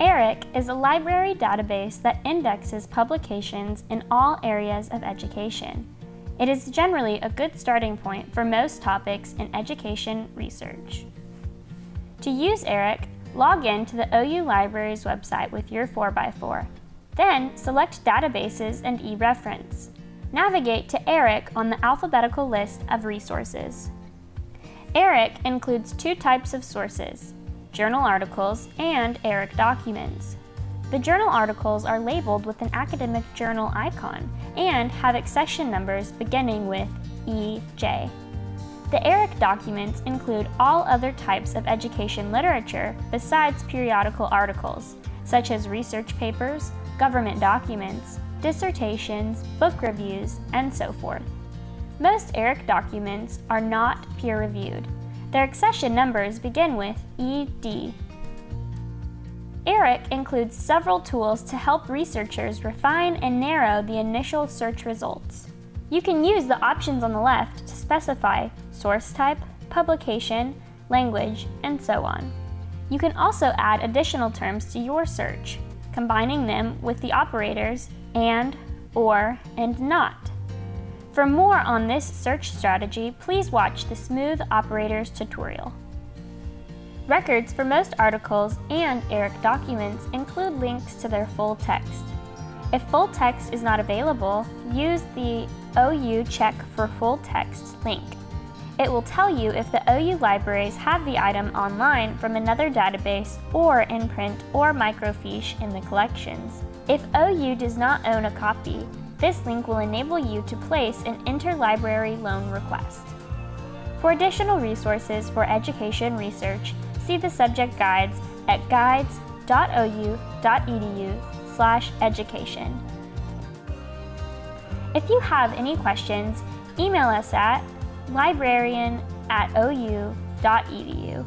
ERIC is a library database that indexes publications in all areas of education. It is generally a good starting point for most topics in education research. To use ERIC, log in to the OU Libraries website with your 4x4. Then select Databases and eReference. Navigate to ERIC on the alphabetical list of resources. ERIC includes two types of sources, journal articles and ERIC documents. The journal articles are labeled with an academic journal icon and have accession numbers beginning with EJ. The ERIC documents include all other types of education literature besides periodical articles, such as research papers, government documents, dissertations, book reviews, and so forth. Most ERIC documents are not peer-reviewed. Their accession numbers begin with ED. ERIC includes several tools to help researchers refine and narrow the initial search results. You can use the options on the left to specify source type, publication, language, and so on. You can also add additional terms to your search, combining them with the operators and, or, and not. For more on this search strategy, please watch the Smooth Operators tutorial. Records for most articles and ERIC documents include links to their full text. If full text is not available, use the OU Check for Full Text link. It will tell you if the OU libraries have the item online from another database or in print or microfiche in the collections. If OU does not own a copy, this link will enable you to place an interlibrary loan request. For additional resources for education research, see the subject guides at guides.ou.edu education. If you have any questions, email us at librarian at ou.edu.